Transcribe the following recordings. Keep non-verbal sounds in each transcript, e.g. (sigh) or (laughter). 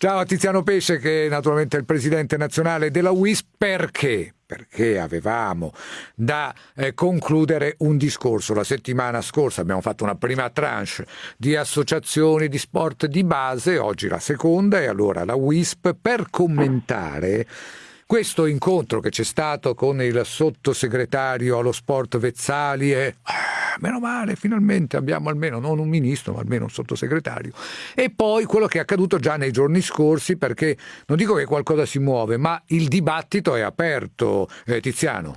Ciao a Tiziano Pesce che naturalmente è il presidente nazionale della WIS perché? Perché avevamo da eh, concludere un discorso. La settimana scorsa abbiamo fatto una prima tranche di associazioni di sport di base, oggi la seconda e allora la WISP per commentare questo incontro che c'è stato con il sottosegretario allo sport Vezzali e ah, meno male, finalmente abbiamo almeno non un ministro, ma almeno un sottosegretario. E poi quello che è accaduto già nei giorni scorsi, perché non dico che qualcosa si muove, ma il dibattito è aperto, eh, Tiziano.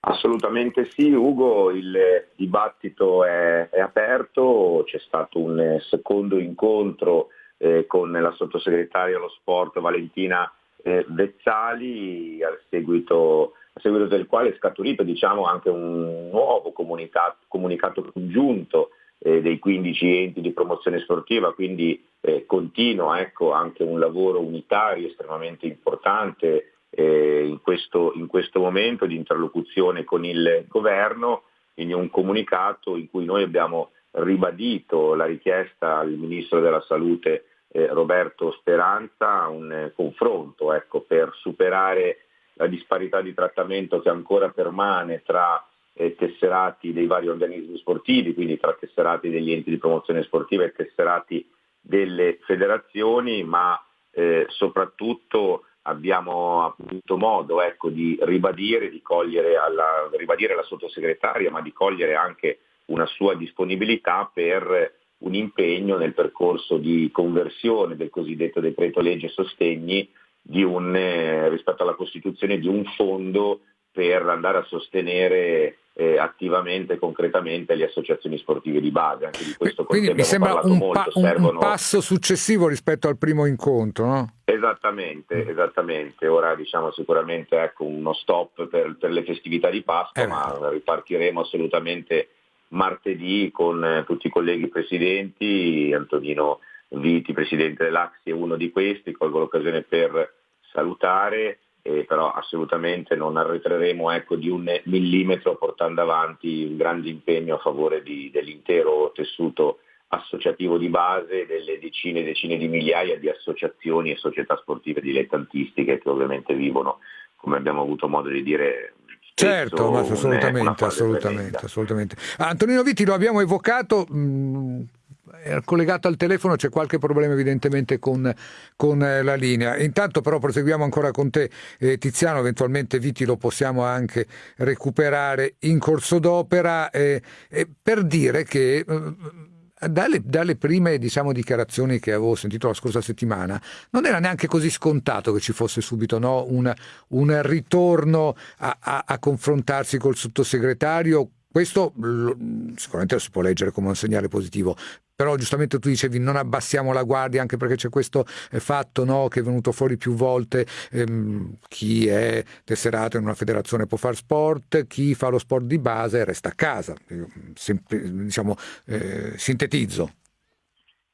Assolutamente sì, Ugo, il dibattito è, è aperto, c'è stato un secondo incontro eh, con la sottosegretaria allo sport Valentina eh, Vezzali, al seguito, a seguito, del quale è scaturito diciamo, anche un nuovo comunicato, comunicato congiunto eh, dei 15 enti di promozione sportiva, quindi eh, continua ecco, anche un lavoro unitario estremamente importante eh, in questo, in, questo, momento di interlocuzione con il governo, quindi un comunicato in cui noi abbiamo ribadito la richiesta al Ministro della Salute eh, Roberto Speranza un eh, confronto ecco, per superare la disparità di trattamento che ancora permane tra eh, tesserati dei vari organismi sportivi, quindi tra tesserati degli enti di promozione sportiva e tesserati delle federazioni, ma eh, soprattutto abbiamo avuto modo ecco, di ribadire, di cogliere alla, ribadire la sottosegretaria, ma di cogliere anche una sua disponibilità per un impegno nel percorso di conversione del cosiddetto decreto legge sostegni un, eh, rispetto alla costituzione di un fondo per andare a sostenere eh, attivamente e concretamente le associazioni sportive di base. Anche di questo Quindi mi sembra un, molto, pa- servono... un, passo successivo rispetto al primo incontro, no? Esattamente, esattamente. Ora diciamo sicuramente ecco, uno stop per, per, le festività di Pasqua, eh. ma ripartiremo assolutamente martedì con eh, tutti i colleghi presidenti, Antonino Viti, presidente dell'Axi, è uno di questi, colgo l'occasione per salutare, eh, però assolutamente non arretreremo ecco, di un millimetro portando avanti un grande impegno a favore di, dell'intero tessuto associativo di base, delle decine e decine di migliaia di associazioni e società sportive dilettantistiche che ovviamente vivono, come abbiamo avuto modo di dire, Certo, ma assolutamente, assolutamente, assolutamente. Antonino Vitti lo abbiamo evocato, mh, mm, collegato al telefono, c'è qualche problema evidentemente con, con eh, la linea. Intanto però proseguiamo ancora con te eh, Tiziano, eventualmente Vitti lo possiamo anche recuperare in corso d'opera eh, per dire che... Eh, dalle, dalle, prime diciamo, dichiarazioni che avevo sentito la scorsa settimana, non era neanche così scontato che ci fosse subito no? un, un, ritorno a, a, a confrontarsi col sottosegretario questo sicuramente lo si può leggere come un segnale positivo, però giustamente tu dicevi non abbassiamo la guardia anche perché c'è questo eh, fatto no, che è venuto fuori più volte, ehm, chi è tesserato in una federazione può fare sport, chi fa lo sport di base resta a casa, diciamo, eh, sintetizzo.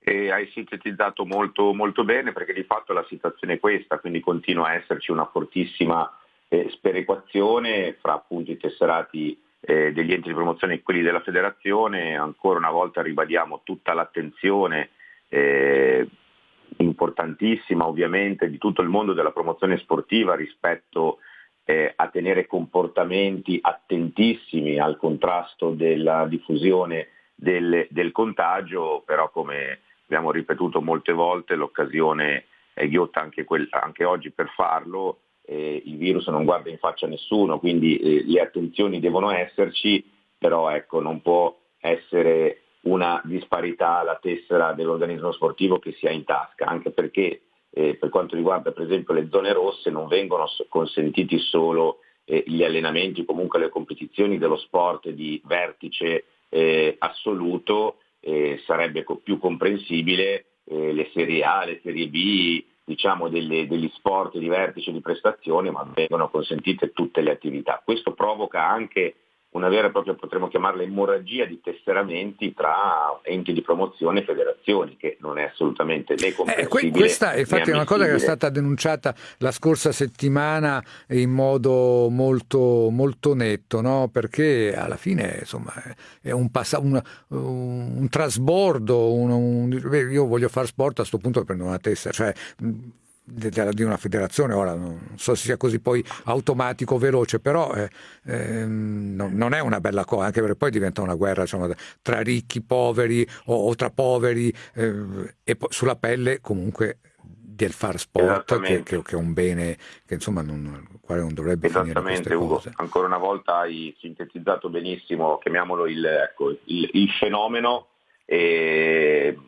E hai sintetizzato molto, molto bene perché di fatto la situazione è questa, quindi continua a esserci una fortissima eh, sperequazione fra appunto i tesserati eh, degli enti di promozione e quelli della federazione, ancora una volta ribadiamo tutta l'attenzione eh, importantissima ovviamente di tutto il mondo della promozione sportiva rispetto eh, a tenere comportamenti attentissimi al contrasto della diffusione del, del contagio, però come abbiamo ripetuto molte volte l'occasione è ghiotta anche, quel, anche oggi per farlo, eh, il virus non guarda in faccia a nessuno, quindi eh, le attenzioni devono esserci, però ecco, non può essere una disparità alla tessera dell'organismo sportivo che si ha in tasca, anche perché eh, per quanto riguarda per esempio le zone rosse non vengono consentiti solo eh, gli allenamenti comunque le competizioni dello sport di vertice eh, assoluto, eh, sarebbe co- più comprensibile le serie A, le serie B, diciamo, delle, degli sport di vertice di prestazione, ma vengono consentite tutte le attività. Questo provoca anche una vera e propria, potremmo chiamarla emorragia di tesseramenti tra enti di promozione e federazioni, che non è assolutamente né comprensibile. Eh, questa infatti è una cosa che è stata denunciata la scorsa settimana in modo molto, molto netto, no? perché alla fine insomma, è un, passa- un, un trasbordo, un, io voglio fare sport a questo punto prendo una testa, cioè di una federazione, ora non so se sia così poi automatico, veloce, però eh, eh, non è una bella cosa, anche perché poi diventa una guerra diciamo, tra ricchi, poveri o, o tra poveri eh, e po- sulla pelle comunque del far sport che, che, che, è un bene che insomma non, quale non dovrebbe Esattamente Ugo, cose. ancora una volta hai sintetizzato benissimo, chiamiamolo il, ecco, il, il fenomeno,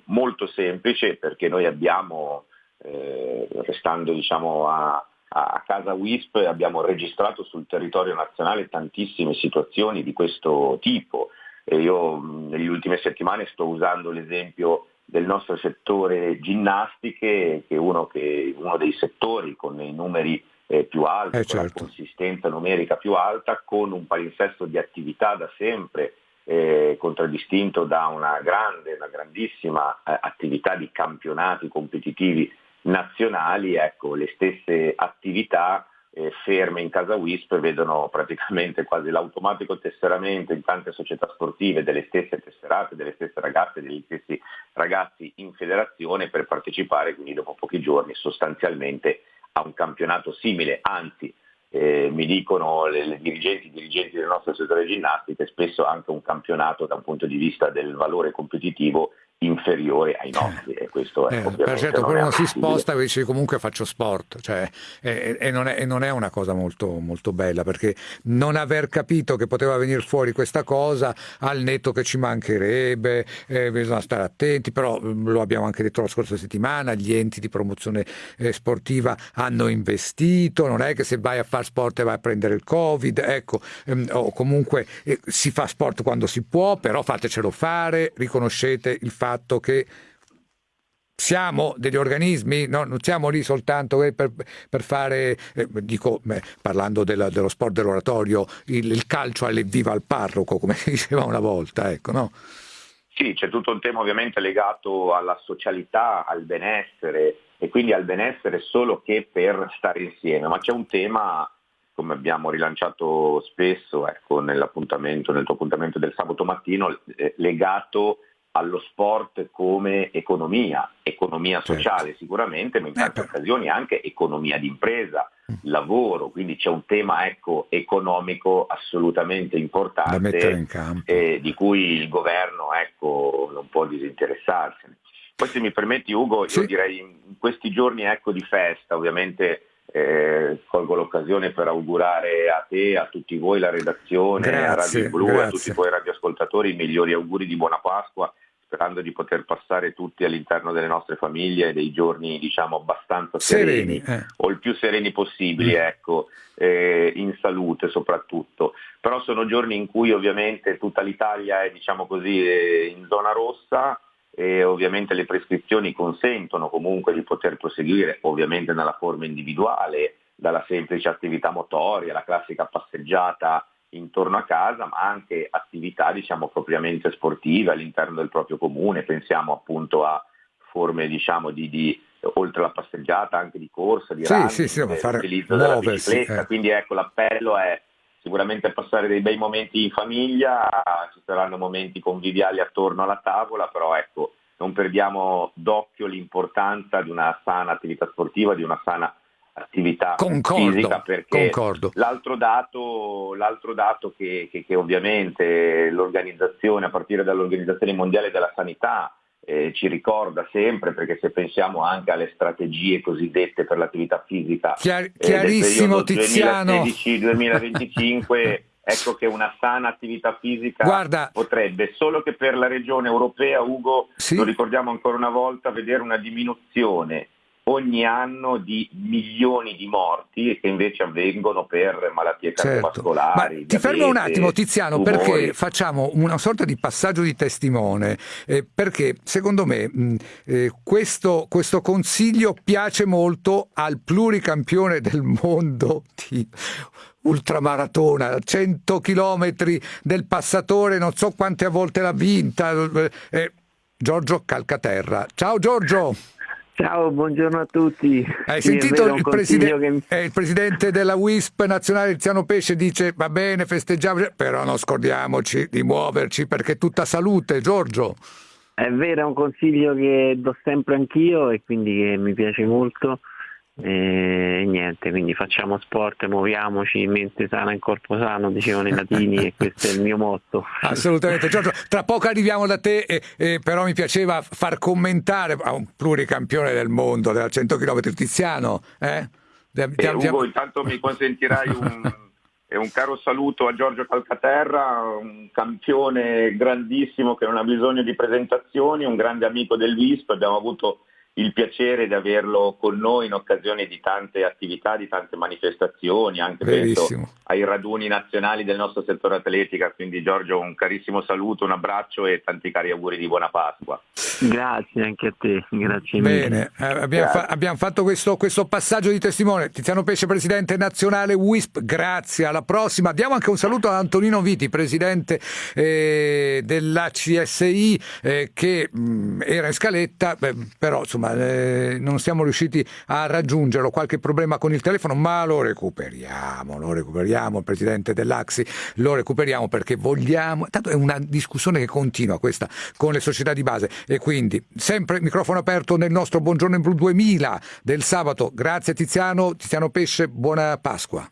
molto semplice perché noi abbiamo eh, restando diciamo, a, a, casa WISP abbiamo registrato sul territorio nazionale tantissime situazioni di questo tipo. E io nelle ultime settimane sto usando l'esempio del nostro settore ginnastiche, che è uno, che, uno dei settori con i numeri eh, più alti, eh, certo. con la certo. consistenza numerica più alta, con un palinsesto di attività da sempre eh, contraddistinto da una grande, una grandissima eh, attività di campionati competitivi nazionali, ecco, le stesse attività eh, ferme in casa WISP vedono praticamente quasi l'automatico tesseramento in tante società sportive delle stesse tesserate, delle stesse ragazze, degli stessi ragazzi in federazione per partecipare quindi dopo pochi giorni sostanzialmente a un campionato simile, anzi eh, mi dicono le, le dirigenti, i dirigenti del nostro settore ginnastica, spesso anche un campionato da un punto di vista del valore competitivo inferiore ai nostri e questo è eh, per certo quello non si sposta e dice comunque faccio sport cioè, e, e, non è, e, non è, una cosa molto, molto bella perché non aver capito che poteva venire fuori questa cosa al netto che ci mancherebbe eh, bisogna stare attenti però mm, lo abbiamo anche detto la scorsa settimana gli enti di promozione eh, sportiva hanno investito non è che se vai a fare sport e vai a prendere il covid ecco ehm, o comunque eh, si fa sport quando si può però fatecelo fare riconoscete il fatto fatto che siamo degli organismi, no? non siamo lì soltanto eh, per, per, fare, eh, dico, beh, parlando della, dello sport dell'oratorio, il, il calcio all'evviva al parroco, come diceva una volta, ecco, no? Sì, c'è tutto un tema ovviamente legato alla socialità, al benessere e quindi al benessere solo che per stare insieme, ma c'è un tema, come abbiamo rilanciato spesso ecco, nell'appuntamento, nel tuo appuntamento del sabato mattino, eh, legato allo sport come economia, economia certo. sociale certo. sicuramente, ma in tante eh, occasioni anche economia d'impresa, mm. lavoro, quindi c'è un tema ecco, economico assolutamente importante eh, di cui il governo ecco, non può disinteressarsene. Poi se mi permetti Ugo, sì. io direi in questi giorni ecco, di festa, ovviamente eh, colgo l'occasione per augurare a te, a tutti voi, la redazione, grazie, a Radio Blu, grazie. a tutti voi radioascoltatori, i migliori auguri di buona Pasqua sperando di poter passare tutti all'interno delle nostre famiglie dei giorni diciamo abbastanza sereni, sereni eh. o il più sereni possibili, mm. ecco, eh, in salute soprattutto. Però sono giorni in cui ovviamente tutta l'Italia è diciamo così eh, in zona rossa e ovviamente le prescrizioni consentono comunque di poter proseguire ovviamente nella forma individuale, dalla semplice attività motoria, la classica passeggiata intorno a casa, ma anche attività diciamo, propriamente sportive all'interno del proprio comune, pensiamo appunto a forme diciamo, di, di, oltre alla passeggiata anche di corsa, di sì, running, sì, sì, l'utilizzo della bicicletta, eh. quindi ecco l'appello è sicuramente passare dei bei momenti in famiglia, ci saranno momenti conviviali attorno alla tavola, però ecco non perdiamo d'occhio l'importanza di una sana attività sportiva, di una sana attività concordo, fisica perché concordo. L'altro dato, l'altro dato che, che, che, ovviamente l'organizzazione, a partire dall'Organizzazione Mondiale della Sanità, eh, ci ricorda sempre, perché se pensiamo anche alle strategie cosiddette per l'attività fisica Chiar- eh, chiarissimo, del Tiziano. 2016-2025, (laughs) ecco che una sana attività fisica Guarda, potrebbe, solo che per la regione europea, Ugo, sì? lo ricordiamo ancora una volta, vedere una diminuzione ogni anno di milioni di morti che invece avvengono per malattie certo. cardiovascolari. Ma ti fermo un attimo Tiziano tumori. perché facciamo una sorta di passaggio di testimone, eh, perché secondo me mh, eh, questo, questo, consiglio piace molto al pluricampione del mondo di ultramaratona, 100 chilometri del passatore, non so quante volte l'ha vinta, eh, Giorgio Calcaterra. Ciao Giorgio! Ciao, buongiorno a tutti. Hai sì, sentito il, preside- che... eh, il, presidente della WISP nazionale Tiziano Pesce dice va bene, festeggiamo, però non scordiamoci di muoverci perché è tutta salute, Giorgio. È vero, è un consiglio che do sempre anch'io e quindi che mi piace molto e niente, quindi facciamo sport, muoviamoci, mente sana in corpo sano, dicevano i latini e questo è il mio motto. Assolutamente, Giorgio, tra poco arriviamo da te, eh, eh, però mi piaceva far commentare a un pluricampione del mondo della 100 km Tiziano. Eh? Eh, Ugo, intanto mi consentirai un, (laughs) un caro saluto a Giorgio Calcaterra, un campione grandissimo che non ha bisogno di presentazioni, un grande amico del VISP, abbiamo avuto il piacere di averlo con noi in occasione di tante attività, di tante manifestazioni, anche penso ai raduni nazionali del nostro settore atletica. Quindi Giorgio un carissimo saluto, un abbraccio e tanti cari auguri di buona Pasqua. Grazie anche a te, grazie mille. Bene, eh, abbiamo, fa- abbiamo, fatto questo, questo, passaggio di testimone. Tiziano Pesce, presidente nazionale WISP, grazie, alla prossima. Diamo anche un saluto ad Antonino Viti, presidente eh, della CSI, eh, che mh, mm, era in scaletta, beh, però insomma insomma eh, non siamo riusciti a raggiungerlo, qualche problema con il telefono, ma lo recuperiamo, lo recuperiamo, il presidente dell'Axi, lo recuperiamo perché vogliamo, tanto è una discussione che continua questa con le società di base e quindi sempre microfono aperto nel nostro Buongiorno in Blu 2000 del sabato, grazie Tiziano, Tiziano Pesce, buona Pasqua.